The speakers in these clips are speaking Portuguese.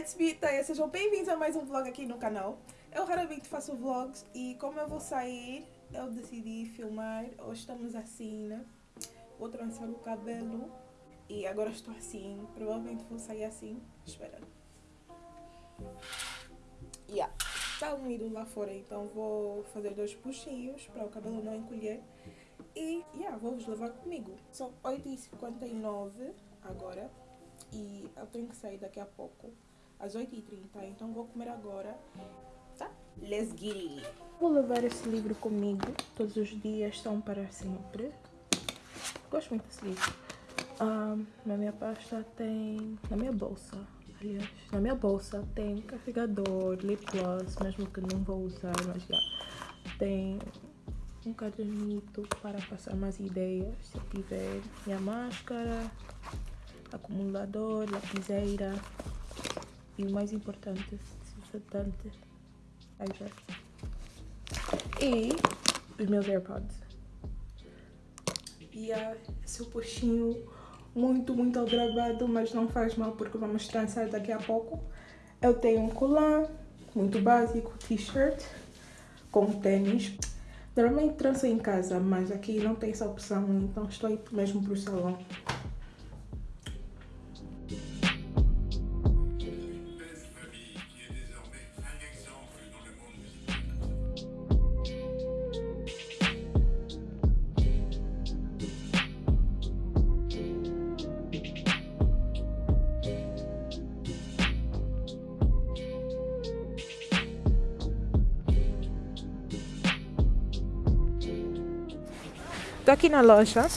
it's me, Taya. Sejam bem-vindos a mais um vlog aqui no canal. Eu raramente faço vlogs e como eu vou sair, eu decidi filmar. Hoje estamos assim, né? Vou trançar o cabelo e agora estou assim. Provavelmente vou sair assim. Espera. Yeah. Está úmido lá fora, então vou fazer dois puxinhos para o cabelo não encolher. E, yeah, vou-vos levar comigo. São 8h59 agora e eu tenho que sair daqui a pouco, às 8h30, então vou comer agora, tá? Let's get it! Vou levar esse livro comigo, todos os dias são para sempre. Gosto muito desse livro. Um, na minha pasta tem, na minha bolsa, aliás, na minha bolsa tem carregador, lip gloss, mesmo que não vou usar, mas já tem um cadernito para passar mais ideias, se eu tiver minha máscara, acumulador, lapiseira e o mais importante, desodorante, e os meus AirPods. E uh, esse puxinho muito, muito aldrabado, mas não faz mal porque vamos trançar daqui a pouco. Eu tenho um colar muito básico, t-shirt com tênis. Normalmente tranço em casa, mas aqui não tem essa opção, então estou mesmo para o salão. Estou aqui na loja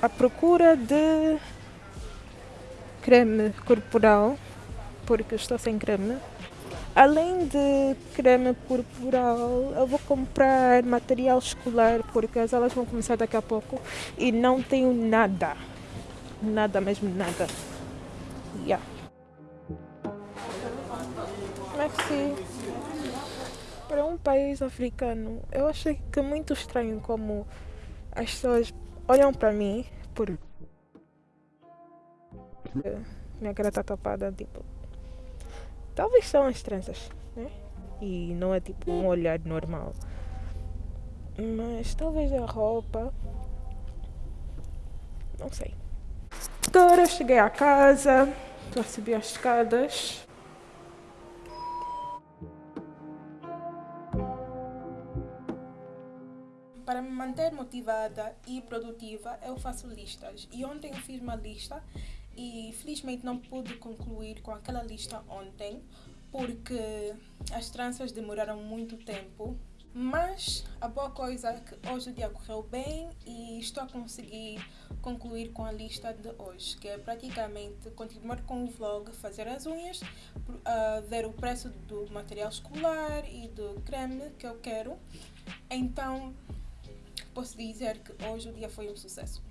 à procura de creme corporal, porque estou sem creme. Além de creme corporal, eu vou comprar material escolar, porque as aulas vão começar daqui a pouco e não tenho nada. Nada mesmo, nada. Yeah. Merci. Para um país africano, eu achei que é muito estranho como as pessoas olham para mim por. Minha cara tá tapada, tipo. Talvez são as tranças, né? E não é tipo um olhar normal. Mas talvez a roupa. Não sei. Agora cheguei à casa, estou a subir as escadas. Para me manter motivada e produtiva, eu faço listas. E ontem eu fiz uma lista e felizmente não pude concluir com aquela lista ontem, porque as tranças demoraram muito tempo. Mas a boa coisa é que hoje o dia correu bem e estou a conseguir concluir com a lista de hoje, que é praticamente continuar com o vlog, fazer as unhas, uh, ver o preço do material escolar e do creme que eu quero. Então, posso dizer que hoje o dia foi um sucesso.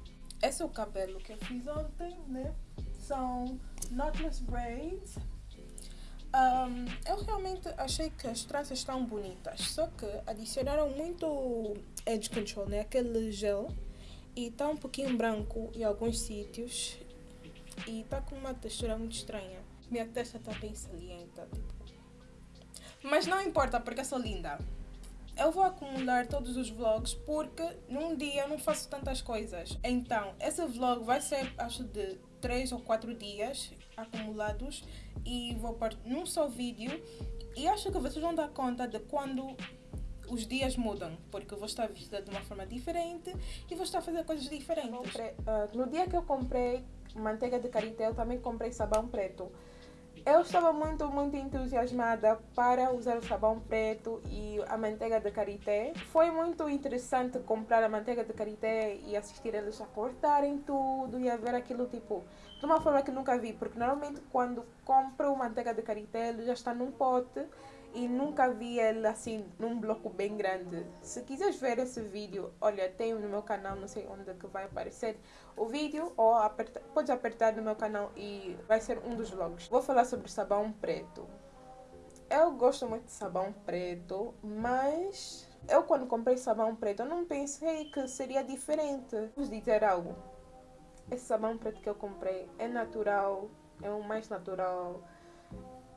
Esse é o cabelo que eu fiz ontem, né? São knotless braids. Um, eu realmente achei que as tranças estão bonitas, só que adicionaram muito edge control, né? Aquele gel. E está um pouquinho branco em alguns sítios. E está com uma textura muito estranha. Minha testa está bem salienta, tipo. Mas não importa, porque eu sou linda eu vou acumular todos os vlogs porque num dia eu não faço tantas coisas. Então, esse vlog vai ser, acho, de 3 ou 4 dias acumulados e vou pôr num só vídeo. E acho que vocês vão dar conta de quando os dias mudam, porque eu vou estar vestida de uma forma diferente e vou estar a fazer coisas diferentes. Comprei, uh, no dia que eu comprei manteiga de karité, eu também comprei sabão preto. Eu estava muito, muito entusiasmada para usar o sabão preto e a manteiga de karité. Foi muito interessante comprar a manteiga de karité e assistir eles a cortarem tudo e a ver aquilo tipo de uma forma que nunca vi, porque normalmente quando compro manteiga de karité ele já está num pote e nunca vi ele assim num bloco bem grande. Se quiseres ver esse vídeo, olha, tenho no meu canal, não sei onde que vai aparecer o vídeo ou aperta, podes apertar no meu canal e vai ser um dos vlogs. Vou falar sobre sabão preto. Eu gosto muito de sabão preto, mas eu quando comprei sabão preto não pensei que seria diferente. Vou dizer algo. Esse sabão preto que eu comprei é natural, é o mais natural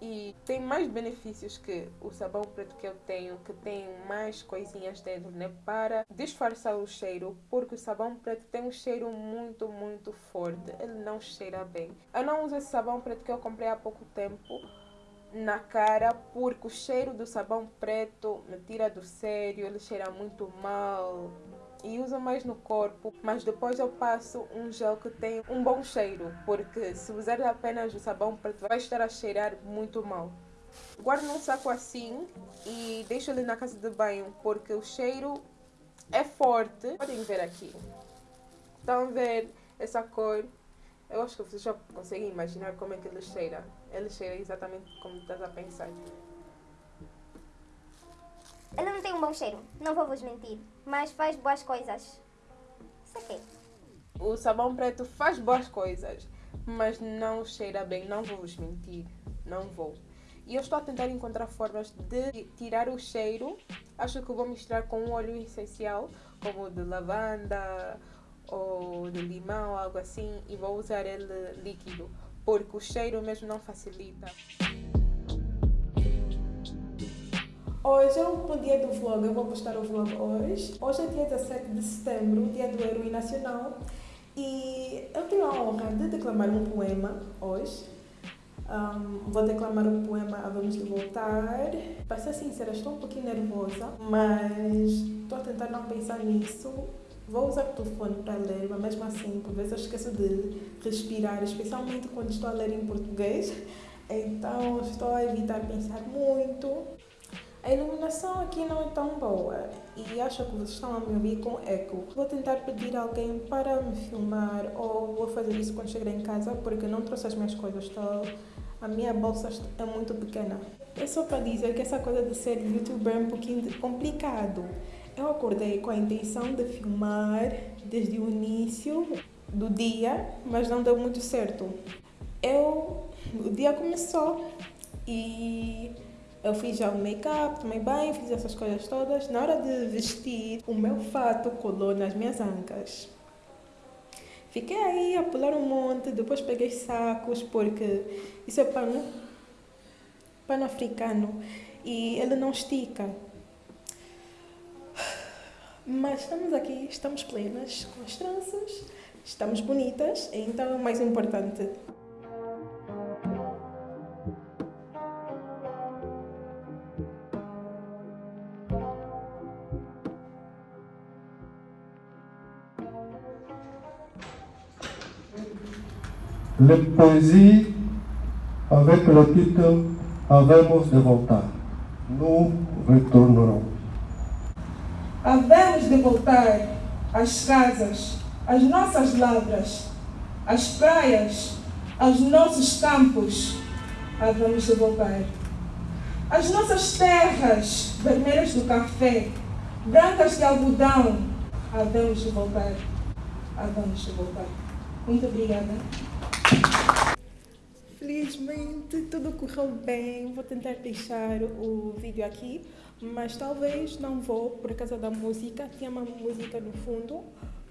e tem mais benefícios que o sabão preto que eu tenho, que tem mais coisinhas dentro, né? Para disfarçar o cheiro, porque o sabão preto tem um cheiro muito, muito forte. Ele não cheira bem. Eu não uso esse sabão preto que eu comprei há pouco tempo na cara porque o cheiro do sabão preto me tira do sério, ele cheira muito mal e uso mais no corpo, mas depois eu passo um gel que tem um bom cheiro, porque se usar apenas o sabão preto vai estar a cheirar muito mal. Guardo num saco assim e deixo ele na casa de banho, porque o cheiro é forte. Podem ver aqui. Estão a ver essa cor? Eu acho que vocês já conseguem imaginar como é que ele cheira. Ele cheira exatamente como estás a pensar. Ele não tem um bom cheiro, não vou vos mentir, mas faz boas coisas. Isso aqui. O sabão preto faz boas coisas, mas não cheira bem, não vou vos mentir, não vou. E eu estou a tentar encontrar formas de tirar o cheiro. Acho que vou misturar com um óleo essencial, como de lavanda ou de limão, algo assim, e vou usar ele líquido, porque o cheiro mesmo não facilita. Hoje é o dia do vlog, eu vou postar o vlog hoje. Hoje é dia 17 de setembro, dia do herói nacional. E eu tenho a honra de declamar um poema hoje. Um, vou declamar o poema a Vamos de Voltar. Para ser sincera, estou um pouquinho nervosa, mas estou a tentar não pensar nisso. Vou usar o telefone para ler, mas mesmo assim, por vezes eu esqueço de respirar, especialmente quando estou a ler em português. Então, estou a evitar pensar muito. A iluminação aqui não é tão boa e acho que vocês estão a me ouvir com eco. Vou tentar pedir alguém para me filmar ou vou fazer isso quando chegar em casa porque não trouxe as minhas coisas. Então, a minha bolsa é muito pequena. É só para dizer que essa coisa de ser youtuber é um pouquinho complicado. Eu acordei com a intenção de filmar desde o início do dia, mas não deu muito certo. Eu, o dia começou e eu fiz já o make-up, tomei banho, fiz essas coisas todas. Na hora de vestir, o meu fato colou nas minhas ancas. Fiquei aí a pular um monte, depois peguei sacos, porque isso é pano, pano africano e ele não estica. Mas estamos aqui, estamos plenas com as tranças, estamos bonitas, então é o mais importante. La poésie avec le titre Havemos de voltar. Nous retornarons. Havemos de voltar às casas, às nossas lavras, às praias, aos nossos campos. Havemos de voltar. As nossas terras vermelhas do café, brancas de algodão. Havemos de voltar. Havemos de voltar. Muito obrigada. Felizmente tudo correu bem. Vou tentar deixar o vídeo aqui, mas talvez não vou por causa da música. Tinha uma música no fundo,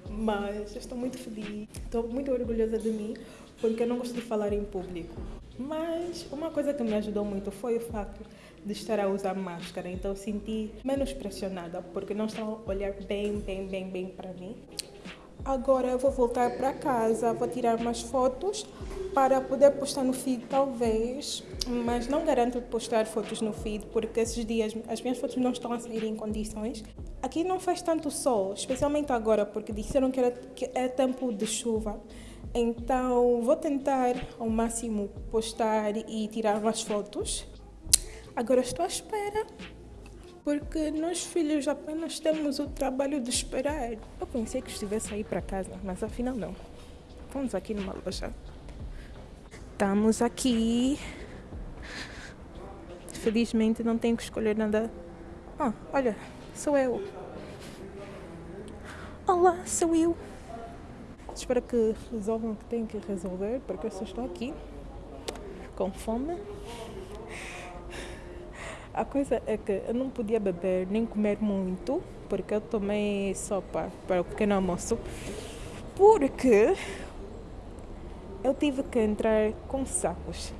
mas estou muito feliz. Estou muito orgulhosa de mim porque eu não gosto de falar em público. Mas uma coisa que me ajudou muito foi o fato de estar a usar máscara, então senti menos pressionada porque não estão a olhar bem, bem, bem, bem para mim. Agora eu vou voltar para casa, vou tirar umas fotos para poder postar no feed talvez, mas não garanto postar fotos no feed porque esses dias as minhas fotos não estão a sair em condições. Aqui não faz tanto sol, especialmente agora porque disseram que, era, que é tempo de chuva. Então vou tentar ao máximo postar e tirar umas fotos. Agora estou à espera porque nós filhos apenas temos o trabalho de esperar. Eu pensei que estivesse a ir para casa, mas afinal não. Vamos aqui numa loja. Estamos aqui. Felizmente não tenho que escolher nada. Ah, olha, sou eu. Olá, sou eu. Espero que resolvam o que têm que resolver, porque eu só estou aqui com fome. A coisa é que eu não podia beber nem comer muito, porque eu tomei sopa para o pequeno almoço, porque eu tive que entrar com sacos.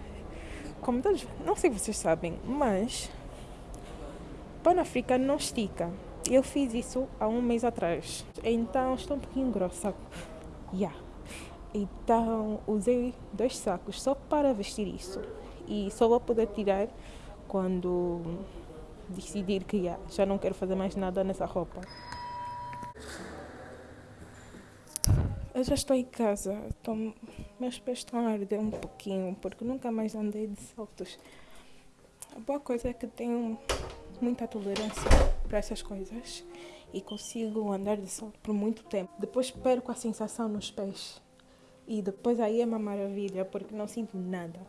como todos, não sei se vocês sabem, mas pano africano não estica. Eu fiz isso há um mês atrás, então estou um pouquinho grossa. Yeah. Então usei dois sacos só para vestir isso e só vou poder tirar quando decidir que yeah, já não quero fazer mais nada nessa roupa. Já estou em casa, estou, meus pés estão a arder um pouquinho porque nunca mais andei de saltos. A boa coisa é que tenho muita tolerância para essas coisas e consigo andar de salto por muito tempo. Depois perco a sensação nos pés e depois aí é uma maravilha porque não sinto nada.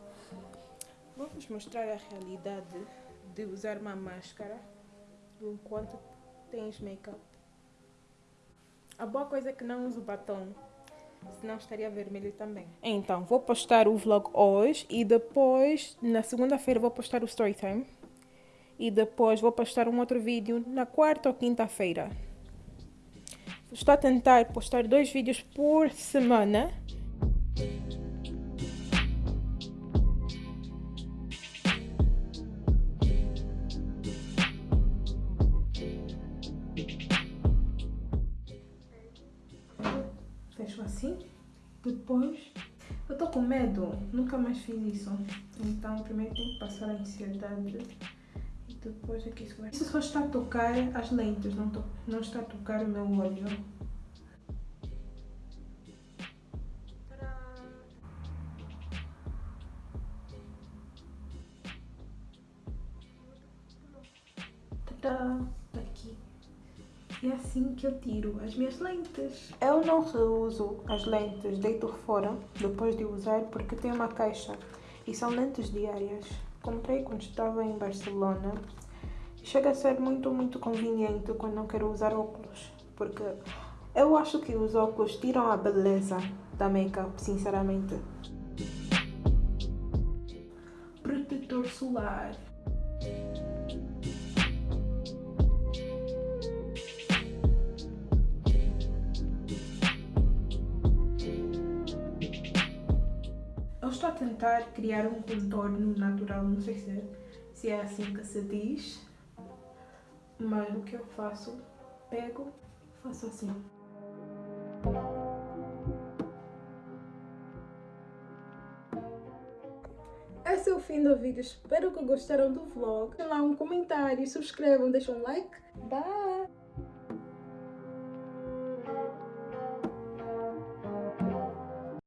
Vamos mostrar a realidade de usar uma máscara enquanto tens make-up. A boa coisa é que não uso batom, senão estaria vermelho também. Então, vou postar o vlog hoje e depois, na segunda-feira, vou postar o story time. E depois vou postar um outro vídeo na quarta ou quinta-feira. Estou a tentar postar dois vídeos por semana. Assim. Depois, eu tô com medo, nunca mais fiz isso. Então, primeiro tenho que passar a ansiedade. E depois aqui isso vai... Isso só está a tocar as lentes, não, to... não está a tocar o meu olho. Tadá! É assim que eu tiro as minhas lentes. Eu não reuso as lentes, deito fora depois de usar porque tem uma caixa e são lentes diárias. Comprei quando estava em Barcelona. Chega a ser muito, muito conveniente quando não quero usar óculos, porque eu acho que os óculos tiram a beleza da make-up, sinceramente. Protetor solar. Tentar criar um contorno natural, não sei se é, se é assim que se diz, mas o que eu faço, pego, faço assim. Esse é o fim do vídeo, espero que gostaram do vlog. Deixem lá um comentário, subscrevam, deixem um like